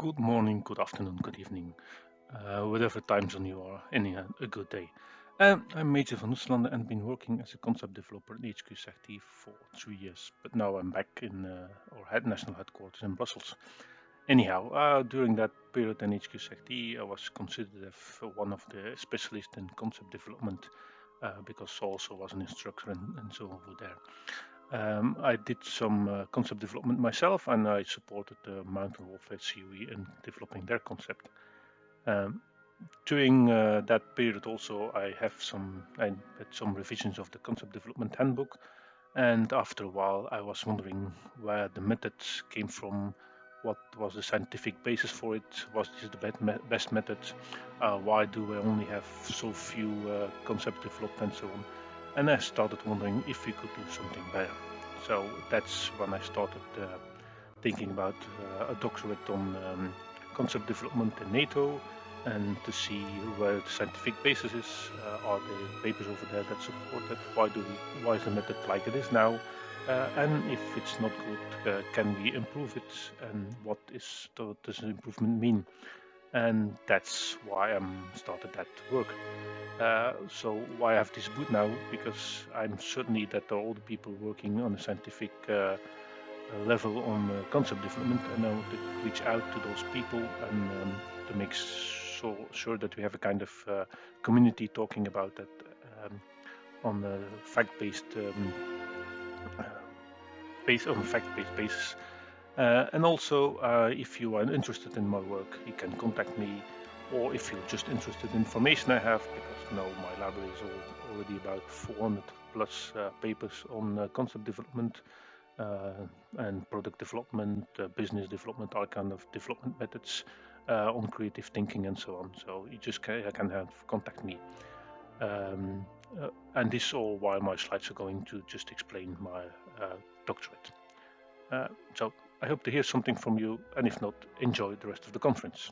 Good morning, good afternoon, good evening, uh, whatever time zone you are, any uh, a good day. Um, I'm Major van Oeslanden and been working as a concept developer at HQ SACT for three years, but now I'm back in uh, our head national headquarters in Brussels. Anyhow, uh, during that period in HQ SACT, I was considered as one of the specialists in concept development uh, because I also was an instructor and, and so over there. Um, I did some uh, concept development myself and I supported the Mountain Warfare COE in developing their concept. Um, during uh, that period also I have some I had some revisions of the concept development handbook and after a while I was wondering where the methods came from what was the scientific basis for it was this the best method uh, why do we only have so few uh, concept developed and so on and I started wondering if we could do something better. So that's when I started uh, thinking about uh, a doctorate on um, concept development in NATO and to see where the scientific basis is. Uh, are the papers over there that support it? Why do we, why is the method like it is now? Uh, and if it's not good, uh, can we improve it? And what is does improvement mean? And that's why I'm started that work. Uh, so why I have this boot now? Because I'm certainly that all the people working on a scientific uh, level on uh, concept development, and I want to reach out to those people and um, to make so, sure that we have a kind of uh, community talking about that um, on a fact-based um, based on fact-based basis. Uh, and also, if you are interested in my work, you can contact me or if you're just interested in information I have, because now my library is all, already about 400 plus uh, papers on uh, concept development uh, and product development, uh, business development, all kind of development methods uh, on creative thinking and so on. So you just can, can have contact me. Um, uh, and this all while my slides are going to just explain my doctorate. so I hope to hear something from you, and if not, enjoy the rest of the conference.